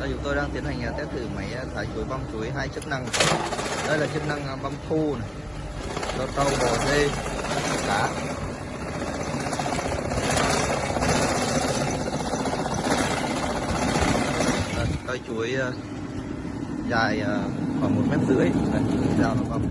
chúng tôi đang tiến hành à, test thử máy à, thải thái chuối, băm chuối hai chức năng. Đây là chức năng à, băm thu này, cho trâu bò dê, cá. Cây chuối dài khoảng một mét rưỡi. Dao nó băm.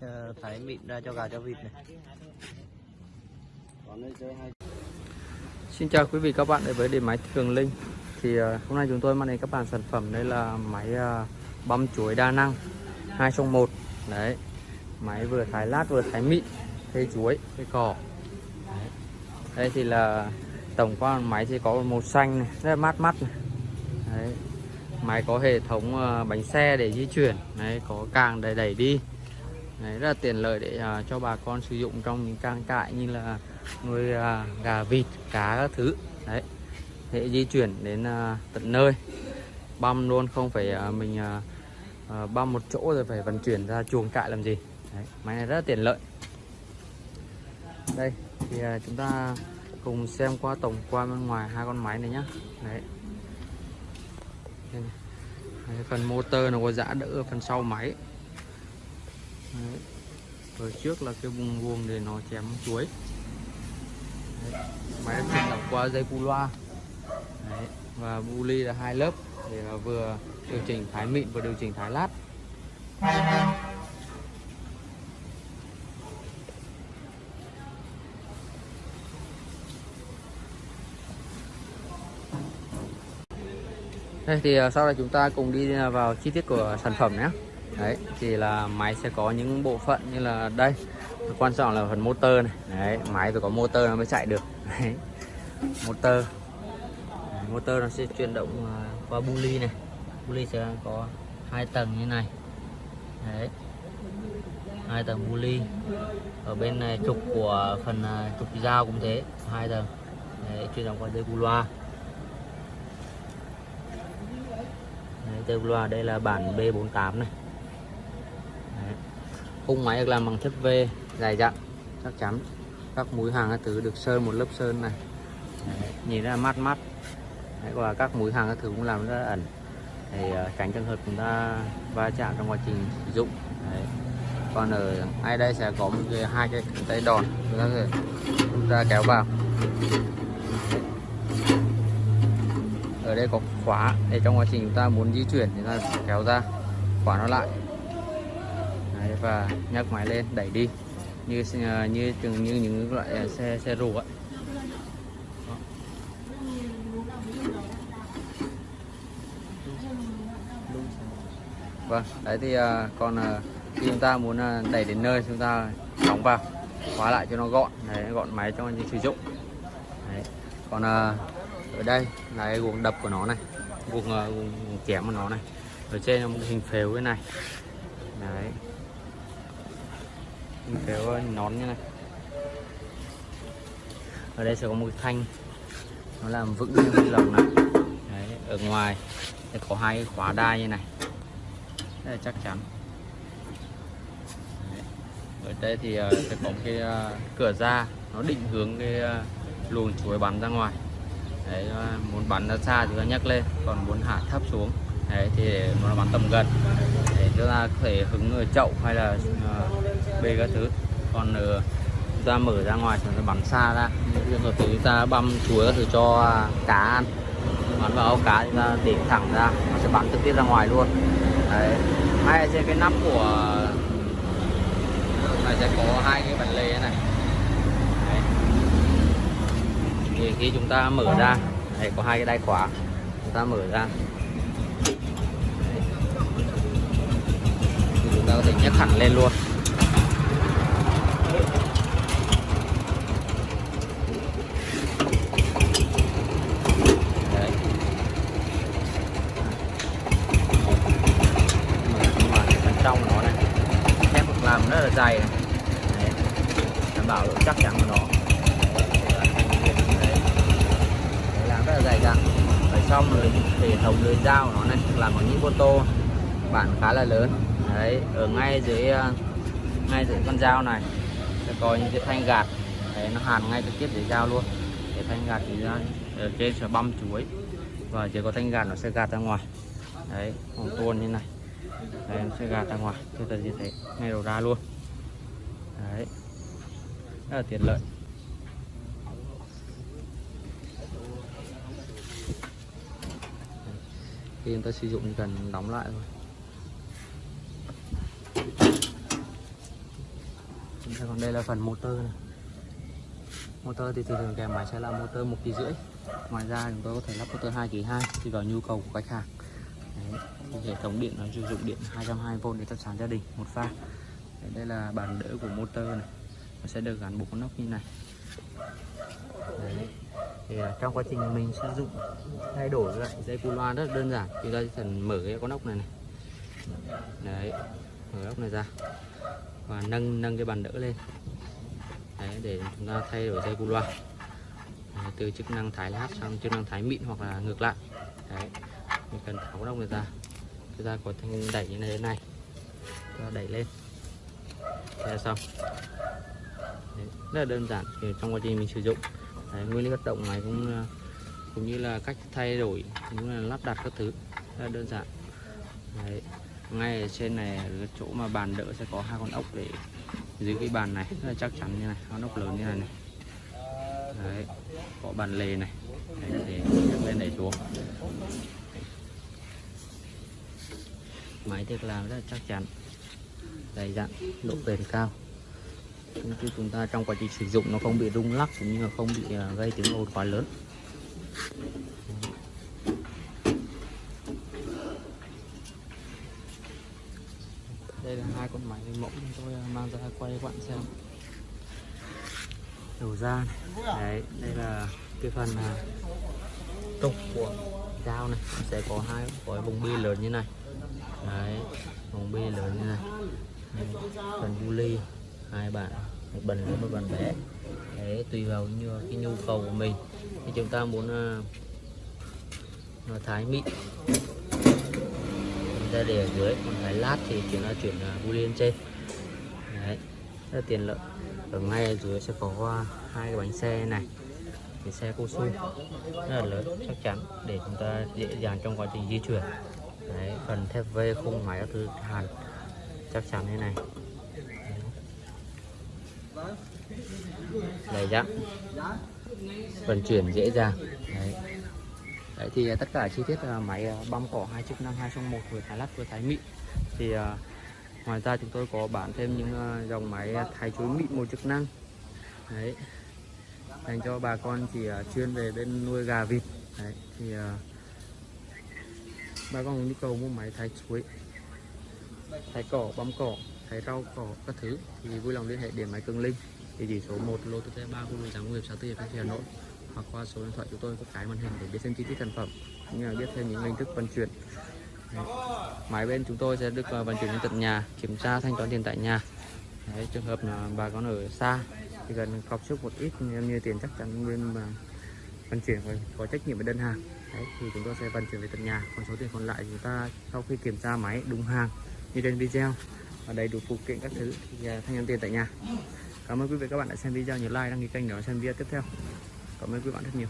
Ờ, thái mịn ra cho gà, cho vịt này. Xin chào quý vị, các bạn đến với điện máy Thường Linh. Thì ờ, hôm nay chúng tôi mang đến các bạn sản phẩm, đây là máy băm chuối đa năng 2 trong 1 đấy, máy vừa thái lát, vừa thái mịn, thê chuối, thê cỏ. Đấy. đây thì là tổng quan máy thì có màu xanh này, rất là mát mắt này. Đấy. máy có hệ thống bánh xe để di chuyển. Đấy, có càng để đẩy đi đấy, rất là tiện lợi để ờ, cho bà con sử dụng trong những trang trại như là nuôi à, gà vịt cá các thứ. Đấy hệ di chuyển đến à, tận nơi. Băm luôn không phải à, mình à, à, băm một chỗ rồi phải vận chuyển ra chuồng trại làm gì. Đấy, máy này rất là tiện lợi. Đây thì à, chúng ta cùng xem qua tổng quan bên ngoài hai con máy này nhá. Đấy, đây này. Đấy, phần motor nó có giã đỡ phần sau máy đấy. ở trước là cái vùng vuông để nó chém chuối Đấy. máy đã chuyển qua dây cu loa Đấy. và bu ly là hai lớp để là vừa điều chỉnh thái mịn và điều chỉnh thái lát đây thì à, sau đây chúng ta cùng đi à, vào chi tiết của sản phẩm nhé đấy thì là máy sẽ có những bộ phận như là đây. Quan trọng là phần motor này. Đấy máy phải có motor nó mới chạy được. Đấy. motor. Đấy, motor nó sẽ chuyển động à, qua bu ly này. Bu ly sẽ có hai tầng như này. Đấy hai tầng bu ly ở bên này trục của phần à, trục dao cũng thế hai tầng. Đấy, chuyển động qua dây bu loa. Đấy, dây bu loa đây là bản B48 này khung máy được làm bằng chất V dài dặn chắc chắn. Các mũi hàng các thứ được sơn một lớp sơn này. Đấy, nhìn rất là mát mắt. Đấy, và các mũi hàng các thứ cũng làm rất là ẩn. Để uh, tránh trường hợp chúng ta va chạm trong quá trình sử dụng. Đấy. còn ở ngay đây sẽ có một cái hai cái tay đòn. Chúng ta chúng ta kéo vào. Ở đây có khóa để trong quá trình chúng ta muốn di chuyển thì ta kéo ra khóa nó lại. Đấy, và nhấc máy lên đẩy đi. Như ờ, như từng như những loại ờ, xe xe rù ạ. Vâng, đấy thì à, còn à, khi chúng ta muốn à, đẩy đến nơi chúng ta đóng vào khóa lại cho nó gọn. Đấy, gọn máy cho anh sử dụng. Đấy. còn à, ở đây là cái guồng đập của nó này guồng, à, guồng chém của nó này. Ở trên là một hình phếu cái này. Đấy hình cái nón như này. Ở đây sẽ có một cái thanh. Nó làm vững cái lồng này. Đấy, ở ngoài sẽ có hai cái khóa đai như này. Rất là chắc chắn. Đấy. ở đây thì uh, sẽ có một cái uh, cửa ra. Nó định hướng cái uh, luồng chuối bắn ra ngoài. Đấy muốn bắn ra xa thì ta nhấc lên. Còn muốn hạ thấp xuống đấy thì nó bắn tầm gần. Để chúng ta có thể hứng ở chậu hay là uh, bê các thứ. Còn ờ, chúng ta mở ra ngoài chúng ta bắn xa ra. Nhưng mà chúng ta băm chuối các thứ cho cá ăn. Bắn vào áo cá chúng ta để thẳng ra nó sẽ bắn trực tiếp ra ngoài luôn. Đấy. Hay trên cái nắp của này sẽ có hai cái bản lề này. Đấy. thì khi chúng ta mở ra đấy, có hai cái đai khóa. Chúng ta mở ra. Đấy. thì chúng ta có thể nhấc hẳn lên luôn đấy. làm rất là dày này. Đấy. đảm bảo độ chắc chắn của nó. Làm rất là dày dặn. Ở trong rồi hệ thống lưới dao của nó này làm bằng những ô tô bản khá là lớn. Đấy ở ngay dưới ờ, ngay dưới con dao này sẽ có những cái thanh gạt. Đấy, nó hàn ngay trực tiếp dưới dao luôn. Cái thanh gạt thì ra ở trên sẽ băm chuối. Và chỉ có thanh gạt nó sẽ gạt ra ngoài. Đấy còn tuôn như này. Đấy, nó sẽ gạt ra ngoài. Chúng ta như thế ngay đầu ra luôn đấy. Rất là tiện lợi. Khi chúng ta sử dụng cần đóng lại thôi. Chúng ta còn đây là phần motor này. Motor thì thường kèm máy sẽ là motor một kỳ rưỡi. Ngoài ra chúng tôi có thể lắp motor 2 kỳ 2 tùy vào nhu cầu của khách hàng. Đấy. thì hệ thống điện nó sử dụng điện 220V để thắp sáng gia đình, một pha đây là bàn đỡ của motor này. Nó sẽ được gắn bộ con như này. Đấy. thì à, trong quá trình mình sử dụng thay đổi lại dây cu loa rất đơn giản. Chúng ta chỉ cần mở cái con ốc này này. Đấy. Mở ốc này ra. Và nâng nâng cái bàn đỡ lên. Đấy để chúng ta thay đổi dây cu loa. Đấy, từ chức năng thái lát sang chức năng thái mịn hoặc là ngược lại. Đấy. Mình cần tháo con ốc này ra. Chúng ta có thanh đẩy như này thế này. Chúng ta đẩy lên thế xong. Đấy, rất là đơn giản thì trong quá trình mình sử dụng. Đấy, nguyên lý hoạt động này cũng ờ, cũng như là cách thay đổi cũng là lắp đặt các thứ rất là đơn giản. Đấy. ngay ở trên này ở chỗ mà bàn đỡ sẽ có hai con ốc để dưới cái bàn này rất là chắc chắn như này con ốc lớn như này này. Đấy có bàn lề này. Đấy, để nhấc lên đẩy xuống. Máy được làm rất là chắc chắn dày dặn độ bền cao. Như chúng ta trong quá trình sử dụng nó không bị rung lắc cũng như là không bị à, gây tiếng ồn quá lớn. Đây là hai con máy mẫu tôi à, mang ra quay quặn xem. Đầu ra này. đấy đây là cái phần à, trục của dao này. Sẽ có hai có vùng bi lớn như này. Đấy vùng bi lớn như này phần bu ly hai bạn một bình lớn một bàn bé để tùy vào như cái nhu cầu của mình. Thì chúng ta muốn uh, nó thái mịn. Chúng ta để ở dưới còn thái lát thì chúng ta chuyển uh, bu lên trên. Đấy rất là tiện lợi. Ở ngay ở dưới sẽ có uh, hai cái bánh xe này. Cái xe cô su rất là lớn chắc chắn để chúng ta dễ dàng trong quá trình di chuyển. Đấy phần thép V khung máy các thứ hàn chắc chắn thế này. Đầy dặn vận chuyển dễ dàng. Đấy. đấy, thì tất cả chi tiết là máy ờ, băm cỏ hai chức năng, hai trong một vừa thái lát, vừa thái mịn thì ờ, ngoài ra chúng tôi có bán thêm những dòng máy thái chuối mịn một chức năng. Đấy. Dành cho bà con chỉ chuyên về bên nuôi gà vịt. Đấy, thì bà con có nhu cầu mua máy thái chuối thái cỏ bấm cỏ thái rau cỏ các thứ. Thì vui lòng liên hệ điện máy cường linh. Địa chỉ số 1 lô tư 3 khu đô giáng nghiệp 64 Hà Hà Nội. Hoặc qua số điện thoại chúng tôi có cái màn hình để biết thêm chi tiết sản phẩm cũng như là biết thêm những hình thức vận chuyển. Đấy. máy bên chúng tôi sẽ được à, vận chuyển đến tận nhà kiểm tra thanh toán tiền tại nhà. Đấy, trường hợp là bà con ở xa thì cần cọc trước một ít như, như tiền chắc chắn bên mà vận chuyển phải có trách nhiệm với đơn hàng. Đấy, thì chúng tôi sẽ vận chuyển về tận nhà. Còn số tiền còn lại chúng ta sau khi kiểm tra máy đúng hàng như trên video. Và đầy đủ phụ kiện các thứ. Thì à, thanh toán tiền tại nhà. Cảm ơn quý vị các bạn đã xem video nhớ like, đăng ký kênh để xem video tiếp theo. Cảm ơn quý bạn rất nhiều.